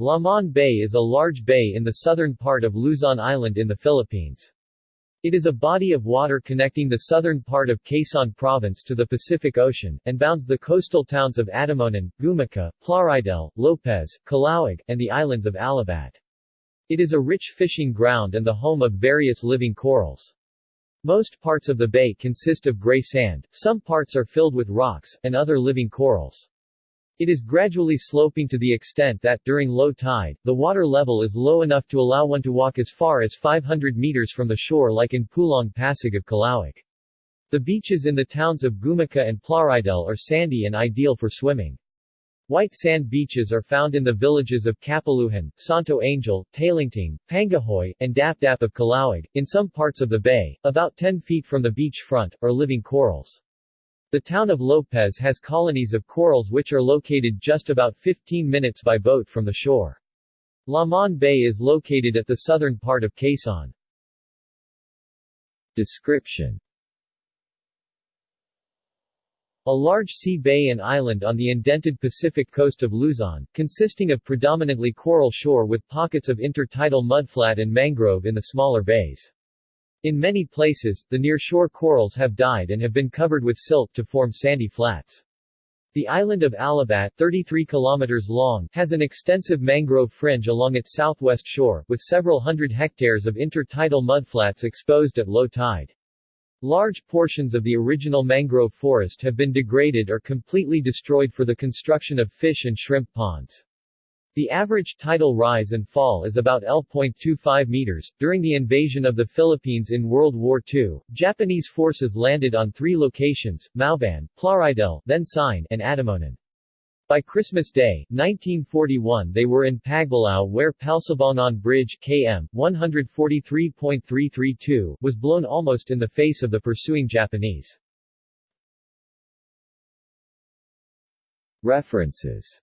Lamon Bay is a large bay in the southern part of Luzon Island in the Philippines. It is a body of water connecting the southern part of Quezon Province to the Pacific Ocean, and bounds the coastal towns of Atimonan, Gumaca, Plaridel, Lopez, Calauag, and the islands of Alabat. It is a rich fishing ground and the home of various living corals. Most parts of the bay consist of gray sand, some parts are filled with rocks, and other living corals. It is gradually sloping to the extent that, during low tide, the water level is low enough to allow one to walk as far as 500 meters from the shore like in Pulong Pasig of Calauag. The beaches in the towns of Gumaca and Plaridel are sandy and ideal for swimming. White sand beaches are found in the villages of Capaluhan, Santo Angel, Talingting, Pangahoy, and Dapdap of Calauag. In some parts of the bay, about 10 feet from the beach front, are living corals. The town of Lopez has colonies of corals which are located just about 15 minutes by boat from the shore. Lamon Bay is located at the southern part of Quezon. Description a large sea bay and island on the indented Pacific coast of Luzon, consisting of predominantly coral shore with pockets of intertidal mudflat and mangrove in the smaller bays. In many places, the nearshore corals have died and have been covered with silt to form sandy flats. The island of Alabat, 33 kilometers long, has an extensive mangrove fringe along its southwest shore, with several hundred hectares of intertidal mudflats exposed at low tide. Large portions of the original mangrove forest have been degraded or completely destroyed for the construction of fish and shrimp ponds. The average tidal rise and fall is about L.25 meters. During the invasion of the Philippines in World War II, Japanese forces landed on three locations, Mauban, Plaridel, then Siain, and Atimonan. By Christmas Day, 1941 they were in Pagbilao where Palsabangon Bridge KM 143.332 was blown almost in the face of the pursuing Japanese. References